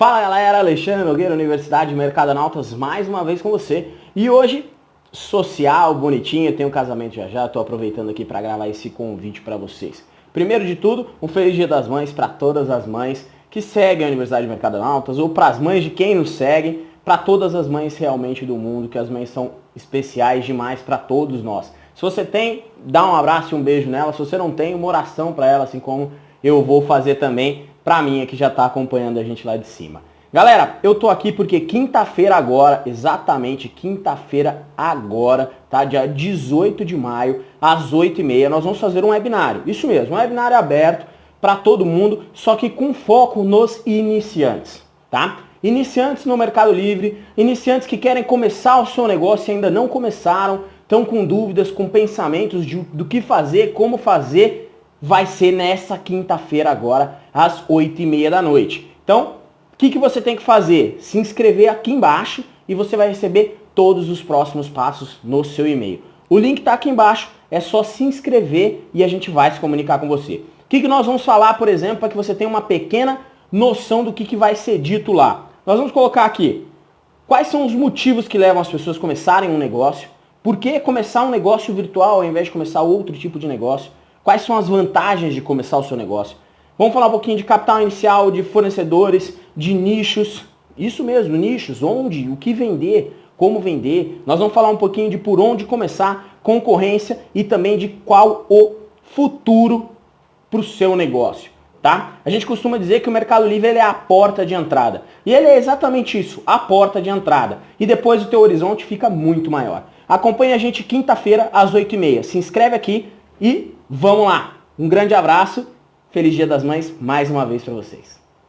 Fala galera, Alexandre Nogueira, Universidade Mercado Nautas, mais uma vez com você. E hoje, social, bonitinho, tenho um casamento já já, tô aproveitando aqui para gravar esse convite para vocês. Primeiro de tudo, um feliz dia das mães para todas as mães que seguem a Universidade Mercado Nautas, ou para as mães de quem nos segue, para todas as mães realmente do mundo, que as mães são especiais demais para todos nós. Se você tem, dá um abraço e um beijo nela, se você não tem, uma oração para ela, assim como eu vou fazer também pra mim que já está acompanhando a gente lá de cima. Galera, eu tô aqui porque quinta-feira agora, exatamente quinta-feira agora, tá? Dia 18 de maio, às 8h30, nós vamos fazer um webinário. Isso mesmo, um webinário aberto para todo mundo, só que com foco nos iniciantes, tá? Iniciantes no Mercado Livre, iniciantes que querem começar o seu negócio e ainda não começaram, estão com dúvidas, com pensamentos de, do que fazer, como fazer, vai ser nessa quinta-feira agora, às 8h30 da noite. Então, o que, que você tem que fazer? Se inscrever aqui embaixo e você vai receber todos os próximos passos no seu e-mail. O link está aqui embaixo, é só se inscrever e a gente vai se comunicar com você. O que, que nós vamos falar, por exemplo, para que você tenha uma pequena noção do que, que vai ser dito lá. Nós vamos colocar aqui quais são os motivos que levam as pessoas a começarem um negócio, por que começar um negócio virtual ao invés de começar outro tipo de negócio, Quais são as vantagens de começar o seu negócio? Vamos falar um pouquinho de capital inicial, de fornecedores, de nichos. Isso mesmo, nichos, onde, o que vender, como vender. Nós vamos falar um pouquinho de por onde começar, concorrência e também de qual o futuro para o seu negócio. Tá? A gente costuma dizer que o Mercado Livre ele é a porta de entrada. E ele é exatamente isso, a porta de entrada. E depois o teu horizonte fica muito maior. Acompanhe a gente quinta-feira às 8h30. Se inscreve aqui e Vamos lá! Um grande abraço, feliz dia das mães mais uma vez para vocês.